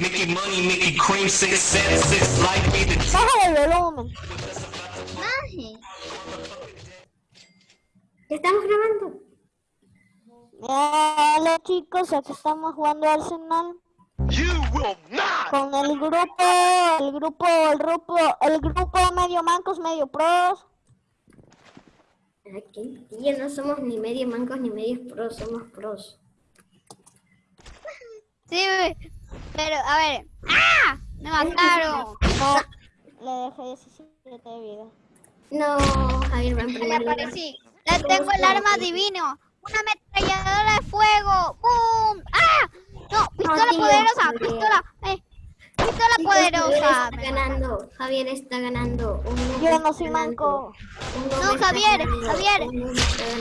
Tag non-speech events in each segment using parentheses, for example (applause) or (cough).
Mickey Money, Mickey Cream, six seven six like me. The Bájale el volumen. Maje. ¿Ya estamos grabando? Hola chicos, aquí estamos jugando Arsenal You will not. con el grupo, el grupo, el grupo, el grupo medio mancos, medio pros. Aquí, no somos ni medio mancos ni medios pros, somos pros. Sí, pero a ver. ¡Ah! Me mataron. No, (laughs) le dejé 17 de vida. No, Javier va en Me primer lugar. aparecí. Le tengo el arma divino. Una ametralladora de fuego. ¡Bum! ¡Ah! No, pistola tío, poderosa. Javier. Pistola. Eh, pistola Chicos, poderosa. Javier está ganando, Javier está ganando. Yo no soy manco. No, Javier, ganando, Javier.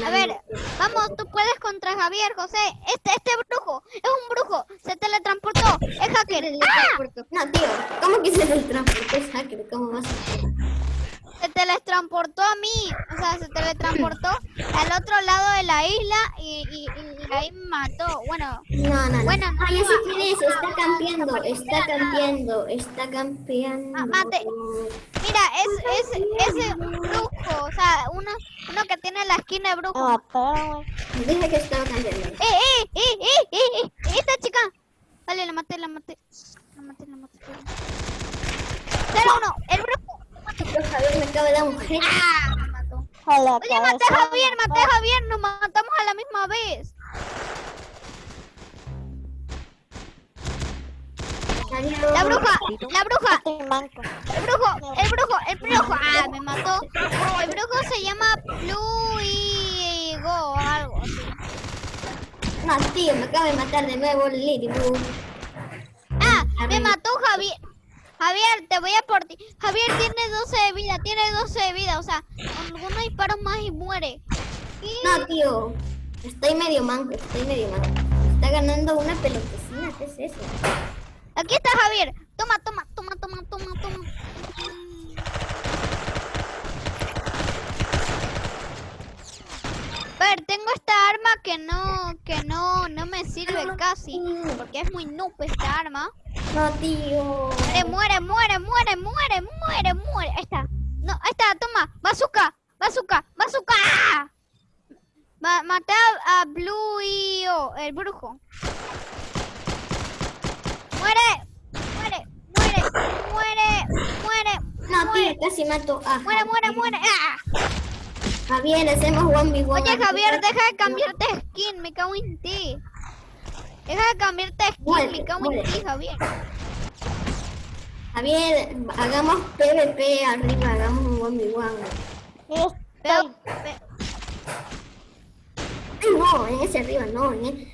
A ver, vamos, tú puedes contra Javier, José. Este, este brujo, es un brujo. Se teletransportó. Es hacker. ¡Ah! No, tío, ¿cómo que se teletransportó es hacker? ¿Cómo vas a Se teletransportó a mí. O sea, se teletransportó al otro lado de la isla y, y, y ahí me mató. Bueno, No, no, no. Bueno, no, ya sé no, quién es, está campeando, está campeando, está campeando. Ah, mate. mira, es, es, es brujo. O sea, uno, uno que tiene la esquina de brujo. Dije que estaba campeando. ¡Eh, eh, eh, eh, eh, eh! ¡Esta chica! Vale, la maté, la maté. La maté, la maté. Cero uno, el brujo. Javier me acaba de dar un hit. ¡Ah! Me mató. Oye, maté a Javier, maté a Javier, nos matamos a la misma vez. La bruja, la bruja, el brujo, el brujo, el brujo. Ah, me mató. El brujo se llama Pluigo o algo así. Tío, me acaba de matar de nuevo Ladybug. Ah, me mató Javier. Javier, te voy a por ti. Javier tiene 12 de vida, tiene 12 de vida. O sea, con algunos disparos más y muere. No, tío. Estoy medio manco, estoy medio manco. Está ganando una pelotecina, ¿qué es eso? Aquí está Javier. Toma, toma, toma, toma, toma, toma. Ver, tengo esta arma que no, que no, no me sirve casi, porque es muy noob esta arma. No, tío. Muere, muere, muere, muere, muere, muere, muere. Ahí está. No, ahí está, toma. Bazooka, bazooka, bazooka. Ma maté a, a Blue y oh, el brujo. Muere, muere, muere, muere, muere, No, tío, casi mato a muere, muere, muere. ¡Ah! Javier, hacemos one v one. Oye, Javier, deja de cambiarte de skin, me cago en ti. Deja de cambiarte de skin, Muere, me cago en ti, Javier. Javier, hagamos PvP arriba, hagamos un one v one. Pero, no, en ese arriba, no, en ese...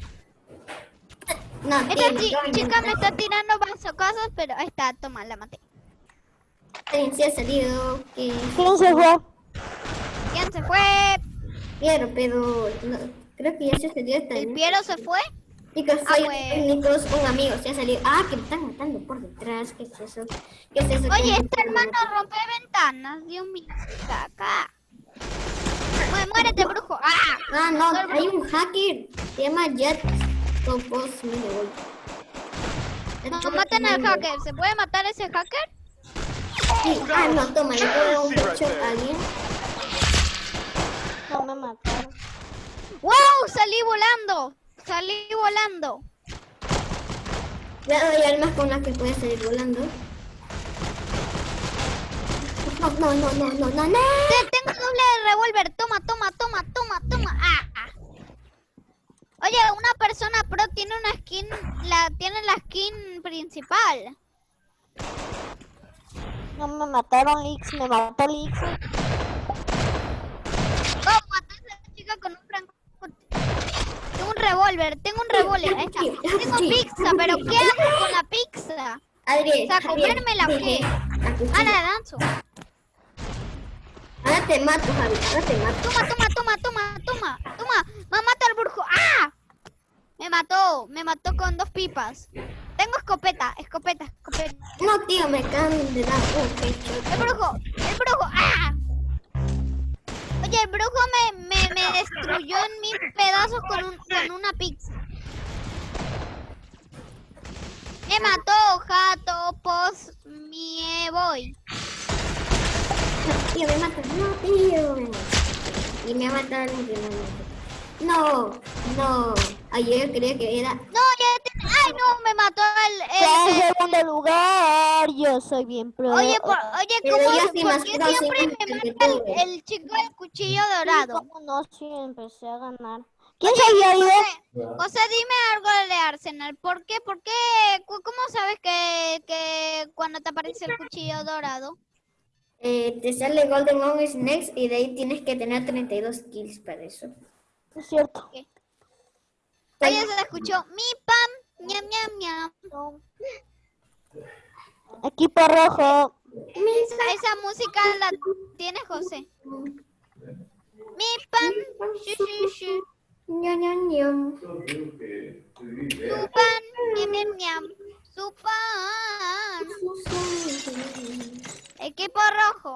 No, esta chica me está tirando bazocazos, pero ahí está, toma, la maté. Alguien se ha salido, que ¿Quién se fue? ¿Quién se fue? quiero, pero no, creo que ya se salió esta. ¿El Piero se fue? Chicos, Ah, soy técnicos, un amigo se ha salido. Ah, que me están matando por detrás, ¿qué es eso? ¿Qué es eso? Oye, ¿Qué este hermano rompe ventanas, Dios mío. Caca. Mué- Muérete, brujo. ¡Ah! Ah, no, hay un hacker, se llama Jet Topos Minigold. No, maten al hacker. ¿Se puede matar ese hacker? Sí, ah, no, toma, le puedo un pecho a alguien. No me mataron. ¡Wow! Salí volando. Salí volando. Le doy armas con las que puede salir volando. No, no, no, no, no, no, no. Te- Tengo doble de revólver. Toma, toma, toma, toma, toma. ¡Ah! ah. Oye, una persona pro tiene una skin, la tiene la skin principal. No me mataron, Lix. Me mató a esa chica con un franco. Tengo un revólver, tengo un revólver. Ahí está. Tengo pizza, pero ¿qué hago con la pizza? Adri, O sea, Javier, ¿comérmela o qué? Ah, la danzo. Ahora te mato, Javi, ahora te mato. Toma, toma, toma, toma, toma, toma. Me mata el brujo. ¡Ah! Me mató, me mató con dos pipas. Tengo escopeta, escopeta, escopeta. No, tío, me acaban de dar un pecho. El brujo, el brujo. ¡Ah! El brujo me, me, me destruyó en mil pedazos con, un, con una pizza. Me mató, jato pos mie voy. Tío, me mata. No, tío, me. Y me el último. No, no. Ayer creía que era. No, ya. Ay, no, me mató el... El- en segundo lugar. Yo soy bien pro. Oye, por, oye, ¿cómo, sí ¿por qué siempre me mata el, el chico del cuchillo Sí, dorado? ¿Cómo no? Sí, empecé a ganar. ¿Quién se había ido? José, José, dime algo de Arsenal. ¿Por qué? ¿Por qué? ¿Cómo sabes que, que cuando te aparece el cuchillo dorado? Eh, te sale Golden On Snakes y de ahí tienes que tener 32 kills para eso. Es cierto. Oye, se escuchó mi pam, ñam, ñam, ñam. No. Equipo rojo. Esa, música la tiene José. Mi pam, shu, shu, shu. Ñam, ñam, ñam. Su pan. Su pan. Equipo rojo.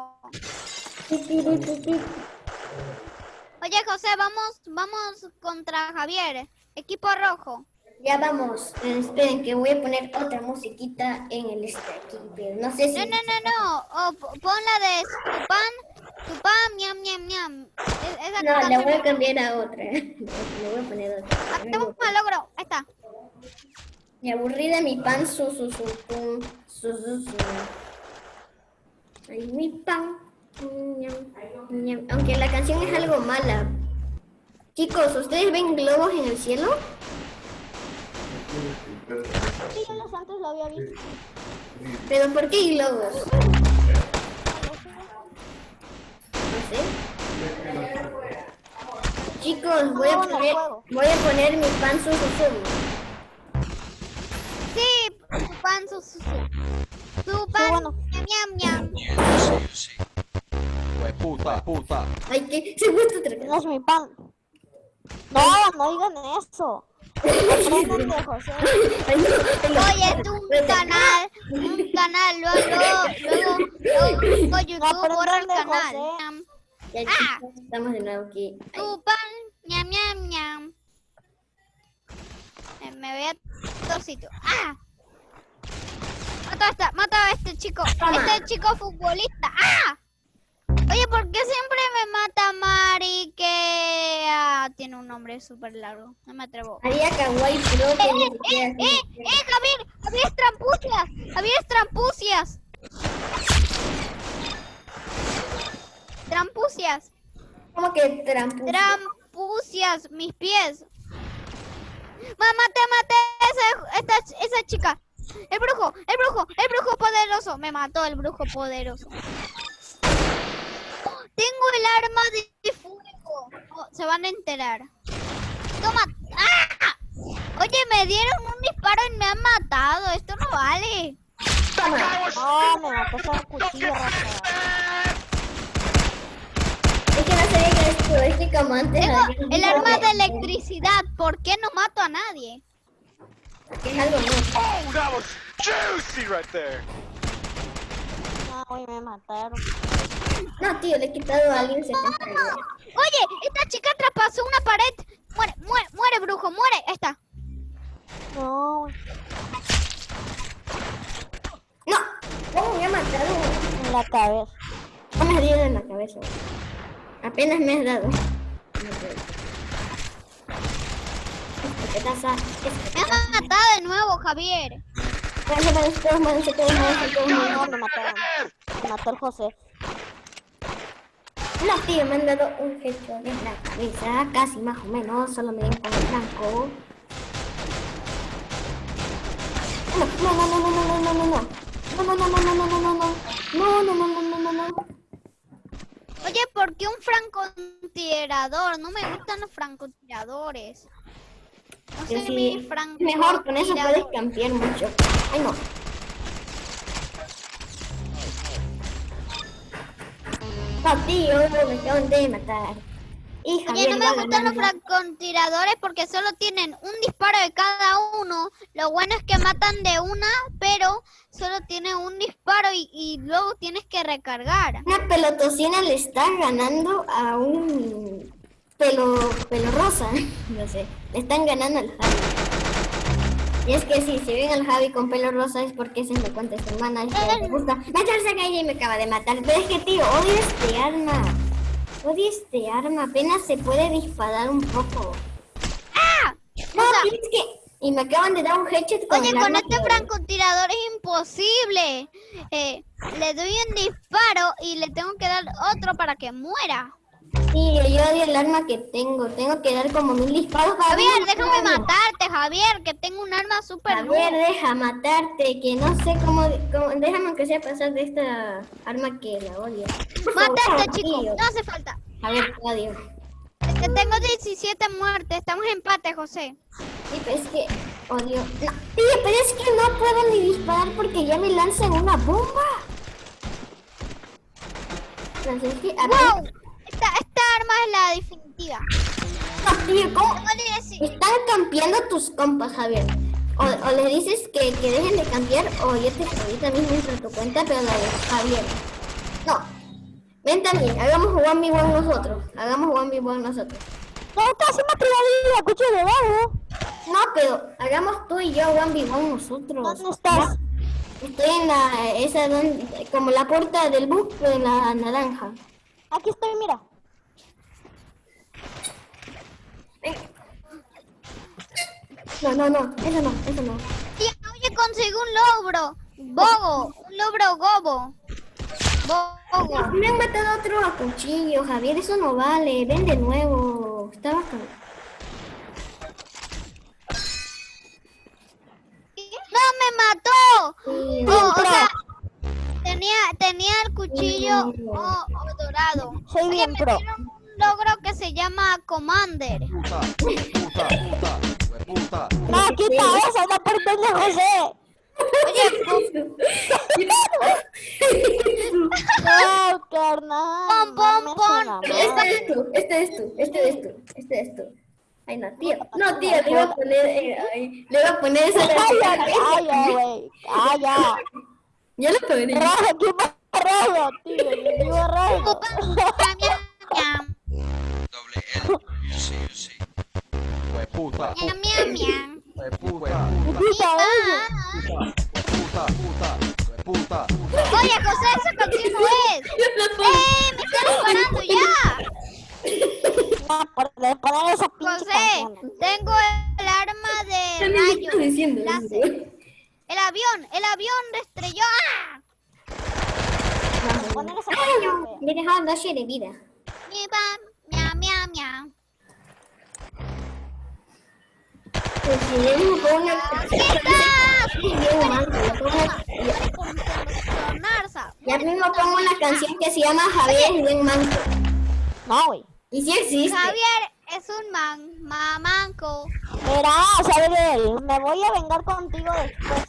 Oye, José, vamos, vamos contra Javier. Equipo rojo. Ya vamos. Eh, esperen que voy a poner otra musiquita en el este aquí. Pero no sé si. No, no, no, no. O p- pon la de su pan, ñam, ñam, ñam. Es- No, le canción voy a cambiar a otra. (laughs) Le voy a poner otra. Hacemos un malogro. Ahí está. Me aburrida mi pan, su, su, su, pum, su, su, su. Ay, mi pan. Aunque la canción es algo mala. Chicos, ¿ustedes ven globos en el cielo? Sí, lo había visto. ¿Pero por qué globos? No sé. Chicos, voy a poner, voy a poner mi pan, su, su, su. Sí, su pan, su, su, pan, ñam, ñam, ñam. Puta, puta. Ay, que (laughs) se gusta otra No es mi pan. No, no digan eso. Oye, tú un canal, un canal, luego, luego, luego, luego YouTube borra el canal. Ya, Ah. estamos de nuevo aquí. Tu pan, ñam, ñam, ñam. Eh, Me voy a tosito. ¡Ah! Mata a esta, mata a este chico, Toma. este chico futbolista. ¡Ah! Oye, ¿por qué siempre me mata Mari que ah, tiene un nombre súper largo? No me atrevo. Haría kawaii pro que ¡Eh, siquiera eh, eh, eh, Javier! ¡Javier es trampucias! ¡Javier es trampucias! Trampucias, ¿Cómo que trampo? trampucias, mis pies. Mamá, te maté esa, esta, esa chica. El brujo, el brujo, el brujo poderoso. Me mató el brujo poderoso. Tengo el arma de fuego. Oh, se van a enterar. Toma. ¡Ah! Oye, me dieron un disparo y me han matado. Esto no vale. No, me mató esa cuchilla, raza. Es que no sabía que esto es que como antes Tengo había un el arma de electricidad. ¿Por qué no mato a nadie? Es algo nuevo. Oh, that was juicy right there. No, hoy me mataron. No, tío, le he quitado a alguien 70 de vida. Oye, esta chica traspasó una pared. Muere, muere, muere, brujo, muere. Ahí está. No, ¡No! ¿Cómo me ha matado? en la cabeza. No me dado en la cabeza. Apenas me has dado. Me han matado de nuevo, Javier. Váyanse, todos, todos, todos, váyanse. No, me mataron. Me mató el José. No, tío, me han dado un headshot en la cabeza, casi más o menos, solo me dieron con el blanco. No, no, no, no, no, no, no, no, no. No, no, no, no, no, no, no, no, no. No, no, no, no, no, no, no. Oye, ¿por qué un francotirador? No me gustan los francotiradores. No sé mi francotirador. mejor, con eso puedes campear mucho. Ay, no. No, tío, me acaban de matar. Y Oye, no me gustan los francotiradores porque solo tienen un disparo de cada uno. Lo bueno es que matan de una, pero solo tiene un disparo y, y luego tienes que recargar. Una pelotocina le está ganando a un pelo, pelo rosa. (laughs) No sé. Le están ganando al Javi. Y es que sí, si ven al Javi con pelo rosa es porque se me cuenta esta hermana. Es que le gusta meterse a calle y me acaba de matar. Pero es que, tío, odio este arma. Odio este arma. Apenas se puede disparar un poco. ¡Ah! No, O sea, es que... Y me acaban de dar un headshot con Oye, el con arma este que- francotirador es imposible. Eh, le doy un disparo y le tengo que dar otro para que muera. Sí, yo odio el arma que tengo. Tengo que dar como mil disparos para Javier, déjame matarte, Javier, que tengo un arma súper Javier, buena. deja matarte, que no sé cómo, cómo- déjame que sea pasar de esta arma que la odio. Matate, chico, no hace falta. Javier, te odio. Que tengo 17 muertes, estamos en empate, José. Sí, pero es que odio. No, tío, pero es que no puedo ni disparar porque ya me lanzan una bomba. Entonces, es que, a ver, ¡Wow! Esta, esta arma es la definitiva. tío, ¿cómo? Tengo 10 Están campeando tus compas, Javier. O, o le dices que, que dejen de cambiar o yo te ahorita mismo entro a tu cuenta, pero la de Javier. No. Ven también, hagamos one v one nosotros. Hagamos one v one nosotros. No, casi me tiró la cuchillo de dedo. No, pero hagamos tú y yo one v one nosotros. ¿Dónde estás? Estoy en la, esa donde, como la puerta del bus, pero en la naranja. Aquí estoy, mira. No, no, no, eso no, eso no. Tía, oye, conseguí un logro. Bogo, un logro gobo. Bogo. Me han matado otro a cuchillo, Javier, eso no vale. Ven de nuevo. Estaba con... ¡No, me mató! Sí, Oh, o Pero- sea, tenía, tenía el cuchillo Mm. oh, dorado. Soy Oye, bien me pro. dieron un logro que se llama Commander. Puta, puta, puta, puta. No, quita eso, no por de José. Oye, (laughs) No, carnal. Pon, pon, pon. Este es tú, este es tú, este es tú, este es tú. Ay, no, tío. No, tío, le iba a poner, eh, ay, le iba a poner esa Calla, calla, güey. Calla. Yo le pondré. Rojo, equipo rojo, tío. Equipo rojo. miam, Doble L. Sí, sí. Hue puta, miam, miam, hue puta, eso. Ah, puta, puta, puta, puta. Oye, José, esa canción no es. ¡Eh, me está disparando ya! José, tengo el arma de ¿Qué me rayo. estás diciendo? láser. El avión, el avión destrelló. ¡Ah! Me he dejado dos de vida. Mi pam, miam, miam, miam. Pues si. (laughs) Ya mismo pongo una canción que se llama Javier y manco. No, güey. Y sí existe. Javier es un man, mamanco. Mira, Sabriel, me voy a vengar contigo después.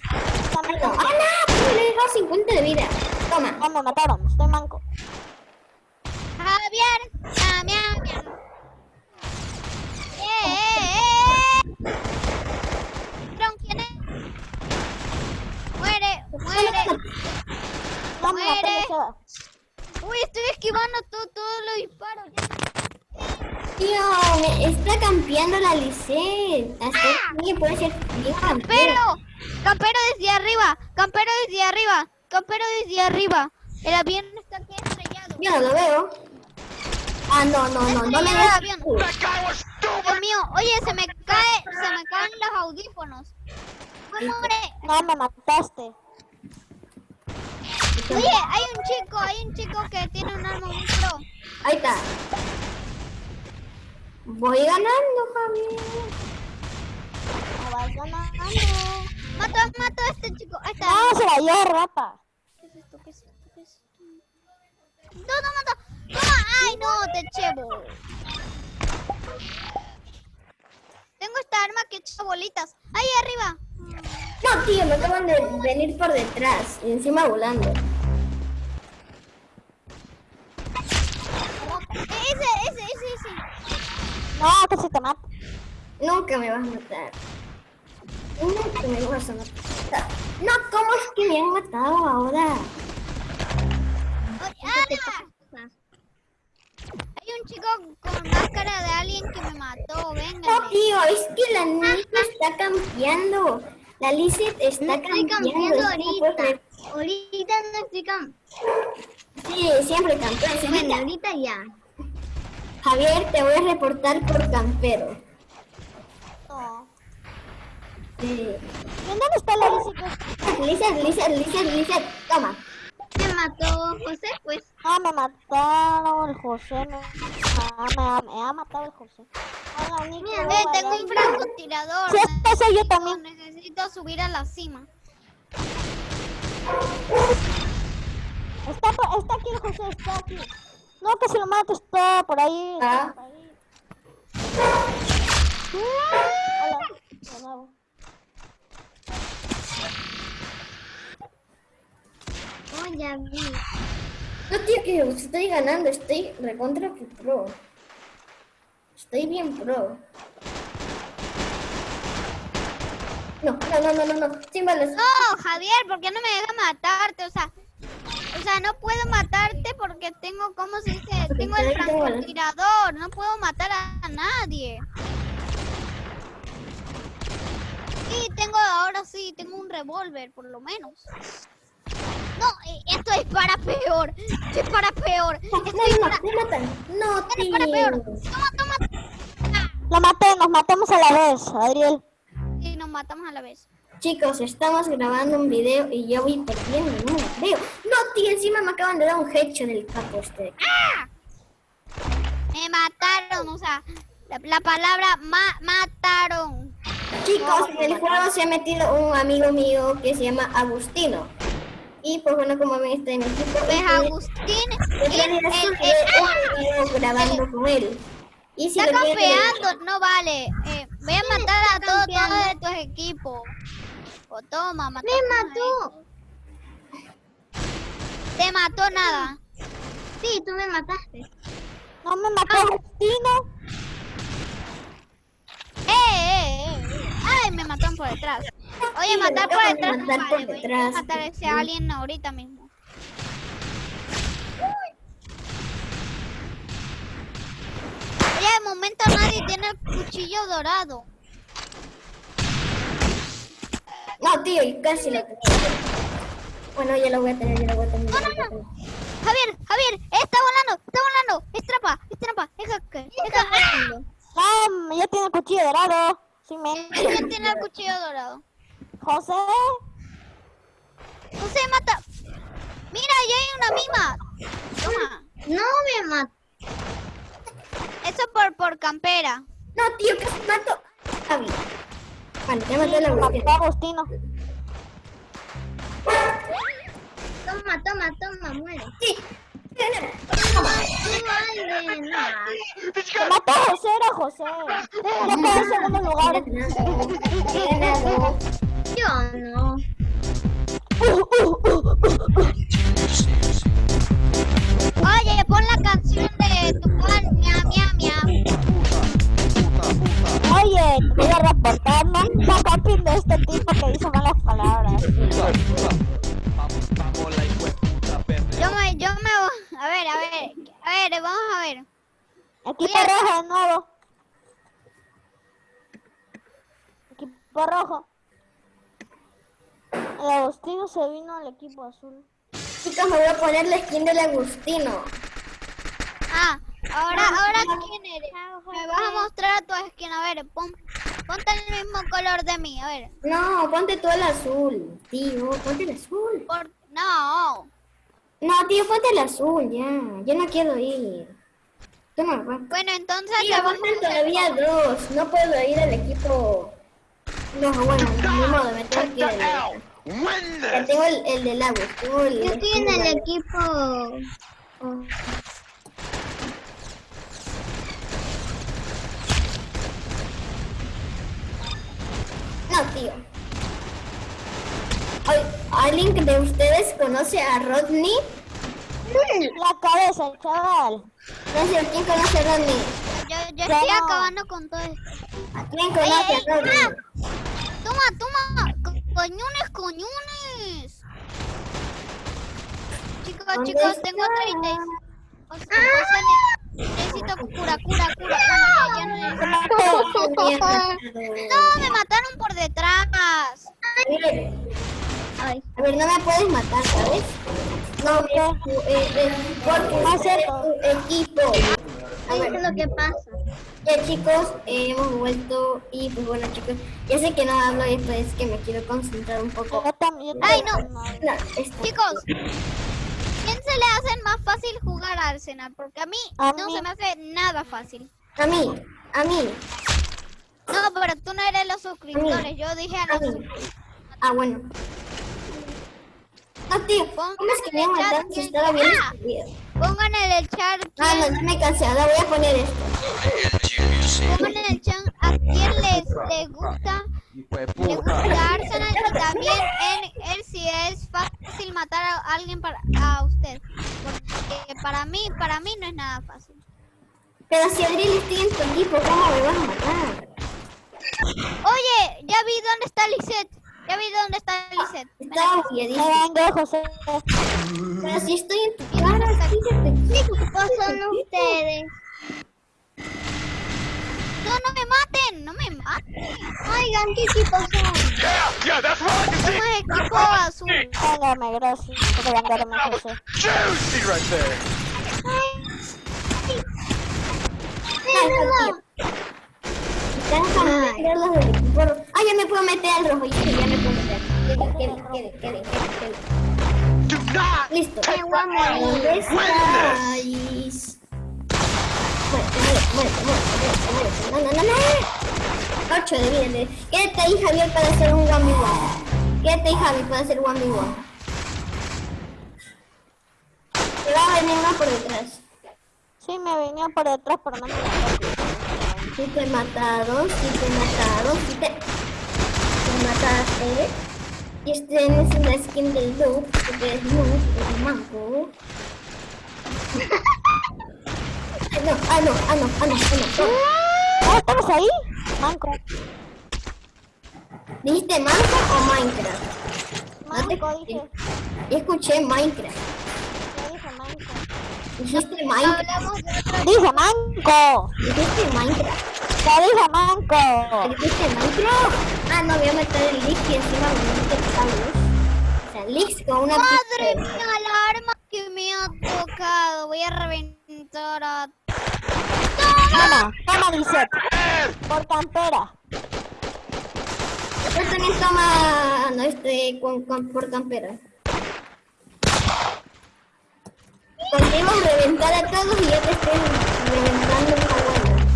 ¡Ah, no! Pues le he dejado 50 de vida. Toma. No, me mataron, estoy manco. Javier, miam, miam, miam. ¡Eh, eh, eh! ¿Pero ¿Quién es? Muere, muere. Muere. Uy, estoy esquivando todo, todos los disparos. Tío, está campeando la Lisette. Hasta aquí puede ser. Campero, campero desde arriba, campero desde arriba, campero desde arriba. El avión está aquí estrellado. Yo no lo veo. Ah, no, no, no, no me el avión. Dios mío, oye, se me cae, se me caen los audífonos. ¿Cómo muere? No, me mataste. Oye, hay un chico, hay un chico que tiene un arma muy pro. Ahí está. Voy ganando, Javier. Me vas ganando. Mato, mato a este chico. Ahí está. No, se la dio rata. ¿Qué es esto? ¿Qué es esto? ¿Qué es esto? No, no, mato. Toma. Ay, no, te chevo. Tengo esta arma que echa bolitas. Ahí arriba. No, tío, me acaban de venir por detrás y encima volando. Ese, ese, ese, ese. No, que se te mata. Nunca me vas a matar. Nunca me vas a matar. No, ¿cómo es que me han matado ahora? Oye, ¡ah! Hay un chico con máscara de alien que me mató. Venga. No, tío, es que la niña está campeando. La Lizzie está Estoy cambiando. no ahorita. Ahorita no estoy cam... Sí, siempre campeón. Bueno, ahorita ya. Javier, te voy a reportar por campero. ¿Y dónde está la bicicleta? Lizzie, Lizzie, Lizzie, Lizzie, toma. Me mató José, pues. Ah, me mataron el José. Me, ah, me, me ha matado el José. Hola. Mira, Eh, tengo un francotirador. Sí, yo también. Necesito subir a la cima. Está, está aquí el José, está aquí. No, que se lo mate, está por ahí. Ah. por ahí. Hola, de nuevo. Oh, ya vi. No, tío, que estoy ganando. Estoy recontra que pro. Estoy bien pro. No, no, no, no, no, no. Sin balas. No, Javier, ¿por qué no me deja matarte? O sea, o sea, no puedo matarte porque tengo, ¿cómo se dice? Tengo el francotirador. No puedo matar a nadie. Sí, tengo, ahora sí, tengo un revólver, por lo menos. No, eh, esto es para peor. Esto es para peor. No, Esto no, es no, para, me matan. No, esto es para peor. Toma, toma. Ah, Lo maté, nos matamos a la vez, Adriel. Y nos matamos a la vez. Chicos, estamos grabando un video y yo voy perdiendo. No veo. Tío, encima me acaban de dar un headshot del capo este. Me mataron, o sea, la, la palabra ma mataron. Chicos, en el juego se ha metido un amigo mío que se llama Agustino. Y pues bueno, como ven, está en mi equipo. Pues y- Agustín, y video grabando con él. Y si está campeando, no vale. Eh, voy a matar a todos todos de tus equipos. O toma, Me mató. Te mató nada. Sí, tú me mataste. No me mató Agustino. ¡Eh, eh, eh! ¡Ay, me mataron por detrás! Oye, Sí, matar por detrás no matar vale, por voy a matar a ese alien ahorita mismo. Oye, de momento nadie tiene el cuchillo dorado. No, tío, y casi lo tengo. Bueno, ya lo voy a tener, ya lo voy a tener. voy a tener. Javier, Javier, está volando, está volando. Es trampa, es trampa, es hacker, es hacker. No, ya tiene el cuchillo dorado. Sí, me. ¿Quién tiene el cuchillo dorado? José. No se mata. Mira, ya hay una mima. Toma. No me mató. Eso por, por campera. No, tío, casi mato Javi. Vale, ya maté a la Agustino. Toma, toma, toma, muere. Sí. No vale, no. Me mató José, era José. Quedé en segundo lugar. Yo no. Oye, pon la canción de tu pan, mia, mia, mia. Oye, te voy a reportar, ¿no? La papi de este tipo que dice a vamos a ver. Equipo rojo de nuevo. Equipo rojo. El Agustino se vino al equipo azul. Chicos, me voy a poner la skin del Agustino. Ah, ahora, ahora quién eres. Me vas a mostrar tu skin. A ver, pon, ponte el mismo color de mí. A ver, No, ponte tú el azul, tío, ponte el azul. por, no. No, tío, ponte el azul, ya. Yo no quiero ir. Toma, va. Bueno, entonces Tío, faltan a hacer- todavía dos. No puedo ir al equipo. No, bueno, ni modo, me tengo que ir. al- Ya tengo el, el del agua. Tengo el, Yo estoy en el equipo. oh, No, tío. Ay, ¿Alguien de ustedes conoce a Rodney? La cabeza, el chaval. No sé, ¿quién conoce a Rodney? Yo, yo Ya estoy no. acabando con todo esto. ¿Quién conoce a Rodney? Toma, toma. co- Coñones, coñones. Chicos, ¿Dónde chicos, está? tengo 30. O sea, o sea, ne- necesito cura, cura, cura. Bueno, ya, ya no necesito. Mierda. No, me mataron por detrás. ver, Ay, a ver, no me puedes matar, ¿sabes? No, eh, eh, porque es es cierto. tu equipo. A ¿qué ver, es lo que pasa? Ya chicos, eh, hemos vuelto y pues bueno chicos, ya sé que no hablo y pues es que me quiero concentrar un poco. Ay, No, Chicos, ¿quién se le hace más fácil jugar a Arsenal? Porque a mí A no mí. se me hace nada fácil. A mí, a mí, No, pero tú no eres los suscriptores. Yo dije a a los mí. suscriptores. Ah, bueno. No, tío, ¿cómo es que me voy a matar si estaba bien video? Pongan en el chat Ah, no, no me cansé, ahora voy a poner esto. Pongan en el chat a quién les, les gusta le gusta Arsenal y también en él si es fácil matar a alguien para a usted. Porque para mí, para mí no es nada fácil. Pero si Adriel estoy en tu equipo, ¿cómo me vas a matar? Oye, ya vi dónde está Lisette. Ya vi dónde está Lizeth. Ah, está vengo, José. Pero si estoy en tu cara, ¿qué son ustedes? No, no me maten, no me maten. Oigan, ¿qué equipo son? Somos equipo azul. Hágame, gracias. José. Juicy right there. Ay. Ay. Déjame meter los del equipo rojo. Ah, ya me puedo meter al rojo. Ya, ya me puedo meter. Quede, quede, quede, quede, quede, quede. Listo. ¿Dónde estáis? Muérete, muérete, muérete, muérete. No, no, no, no. 8 de vida. de- Quédate ahí, Javier, para hacer un 1v1. Quédate ahí, Javi, para hacer 1v1. Te va a venir uno por detrás. Sí, me venía por detrás, pero no me mató. Si te mataron, si te mataron, si te, te mataste. Y este es la skin del noob, porque es noob, es manco. Ah, (laughs) no, ah, no, ah, no, ah, no, ah, no. ¿estamos ahí? Manco. ¿Dijiste manco o Minecraft? No te Manco, dije. Yo escuché Minecraft. Dijiste Minecraft. Dije manco. Dijiste Minecraft. Dije manco. Dijiste Minecraft. Ah, no, voy a meter el leak y encima me meto cables. O sea, leaks con una Madre mía, la arma que me ha tocado. Voy a reventar a... Toma, toma, Lisette. Por campera. Yo también toma no este con, con- por campera. Podemos reventar a todos y yo te estoy reventando una buena.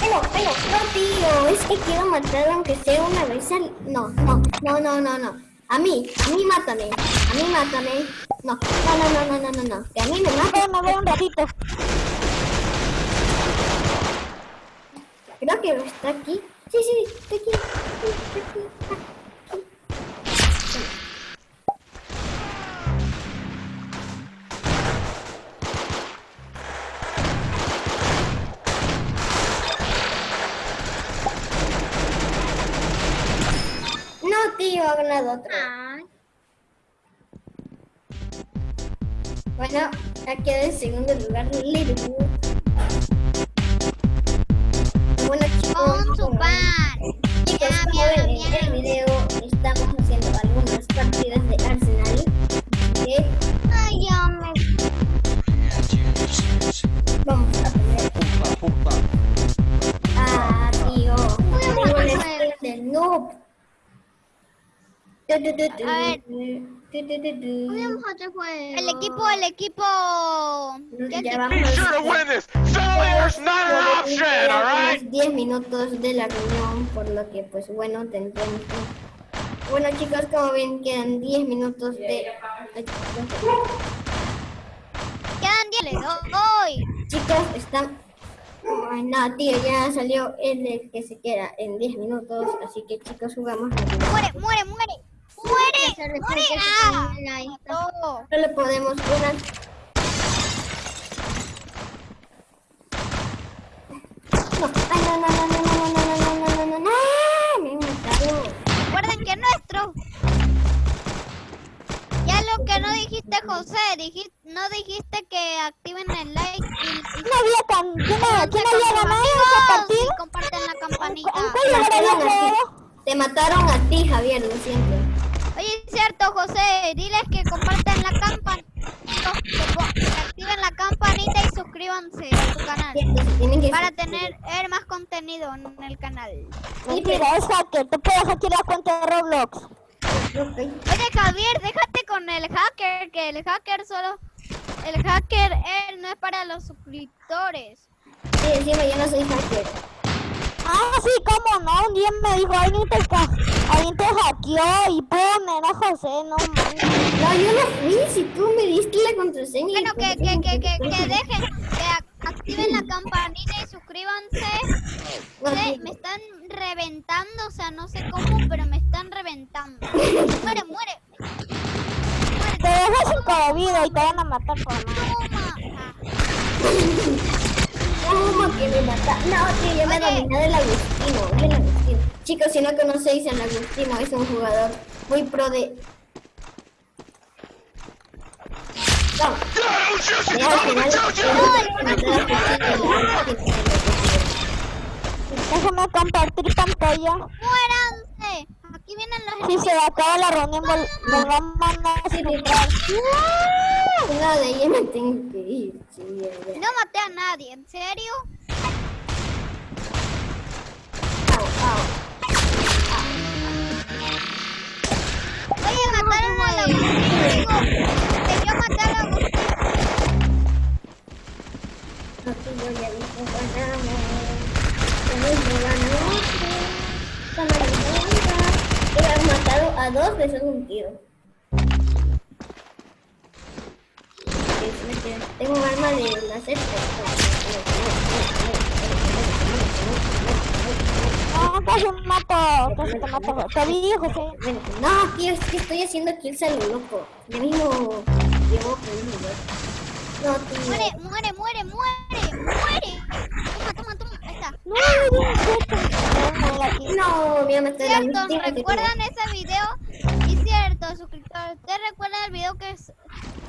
Pero, pero, no tío, es que quiero matar aunque sea una vez al... No, no, no, no, no, no. A mí, a mí mátame, a mí mátame. No, no, no, no, no, no, no, no. Que a mí me mate. Ok, me voy un ratito. Que está aquí. Sí, sí, está aquí. Está aquí, está aquí. No, tío, ha ganado otro. Ay, Bueno, ha quedado en segundo lugar Liverpool. Subar. Ya, ya, ya. En el video estamos haciendo algunas partidas de Arsenal. ¿Eh? Ay, yo me... Vamos a poner... Pupa, pupa. Ah, tío. Voy a jugar con el... No. A ver. El equipo, el equipo... Unos 10 minutos de la reunión, por lo que, pues bueno, tendremos que- Bueno, chicos, como ven, quedan 10 minutos de... Quedan 10. Les doy. Chicos, están... Ay, no, tío, ya salió el de que se queda en 10 minutos, así que chicos, jugamos. Muere, muere, muere. Muere, muere. Ah, mató. Solo podemos una... No, ay, no, no, no, no, no, no, no, no, no, no, no, no, me matado. Recuerden que es nuestro. Ya lo que no dijiste, José, dijiste, no dijiste que activen el like y, y No, había. ¿quién, ¿quién con había sus ganado amigos ese partido? y comparten la campanita. ¿En cuál Te lugar había mataron? Te mataron a ti, Javier, lo siento. José. Diles que compartan la campanita, que, activen la campanita y suscríbanse a tu canal. Para tener ver más contenido en el canal. Mentira, es hacker. Tú puedes hackear la cuenta de Roblox. Oye, Javier, déjate con el hacker, que el hacker solo... El hacker, él no es para los suscriptores. Sí, encima yo no soy hacker. Ah, sí, cómo no. Un día me dijo, alguien te, alguien te hackeó y pum, era José, no manches. No, yo no fui. Si tú me diste la contraseña. Bueno, que, pues, que, que, que, pues, que dejen, que ac- activen la campanita y suscríbanse. me están reventando, o sea, no sé cómo, pero me están reventando. Muere, muere. Te dejas sin de vida y te van a matar por nada. (laughs) ¿Cómo que me mata? No, tío, yo me Oye. dominé del Agustino. Es el Agustino. Chicos, si no conocéis al Agustino, es un jugador muy pro de. Vamos. Ya al final, Déjame compartir pantalla. ¡Muéranse! Aquí vienen los Si se acaba la reunión, vol volvamos a encontrar. Una de ellas me tengo que ir. Ya, ya. No maté a nadie, ¿en serio? Au, au. Oye, mataron a la que yo maté a la No te voy a decir ganamos. A dos esos un tiro. Tengo un arma de láser. No, casi me mato, casi te mato. Te vi, José. Bueno, no, tío, es que estoy haciendo kills a lo loco. Ya mismo llevo por un lugar. No, tío. Muere, muere, muere, muere, muere. Toma, toma, toma. Ahí está. No, no, no, no, aquí. No, voy a matar a la Cierto, ¿recuerdan ese video? Y cierto, suscriptores. ¿Ustedes recuerdan el video que s-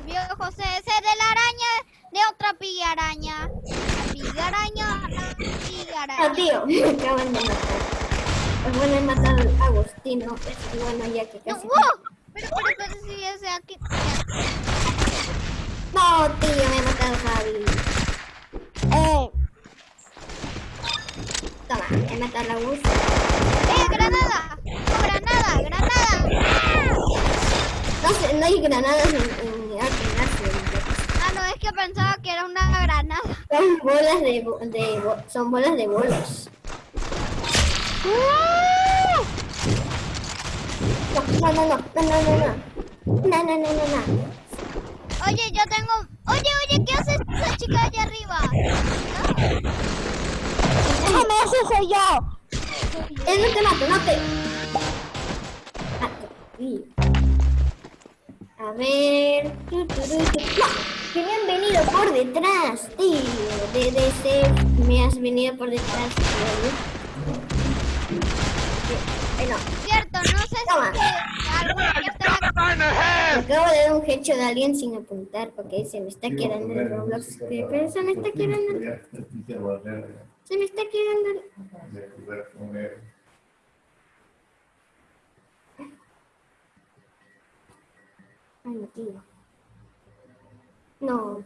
vio José? Ese de la araña, de otra pillaraña. La pillaraña, la tengo. No, pillaraña. tío, me de matar. Pues bueno, he matado a Agustino. Pues bueno, ya que casi. ¡wow! No, tío, me ha matado Javi. Eh, Toma, he matado a Gus. ¡Eh, granada! ¡Oh, granada! ¡Granada! No sé, no hay granadas en, en en. Ah, no, es que pensaba que era una granada. Son bolas de, de son bolas de bolos. No, no, no, no, no, no, no, no. No, no, no, no, no. Oye, yo tengo... Oye, oye, ¿qué hace esa chica allá arriba? Déjame, ese soy yo. Él no te mata, no te. Mato. A ver. Que me han venido por detrás, tío. De, de ese. Me has venido por detrás, tío. Ay, no. Cierto, no sé Toma. si... acabo de dar un headshot a alguien sin apuntar porque se me está quedando el Roblox. Pero se me está quedando. Se me está quedando. Ay, no, tío. No.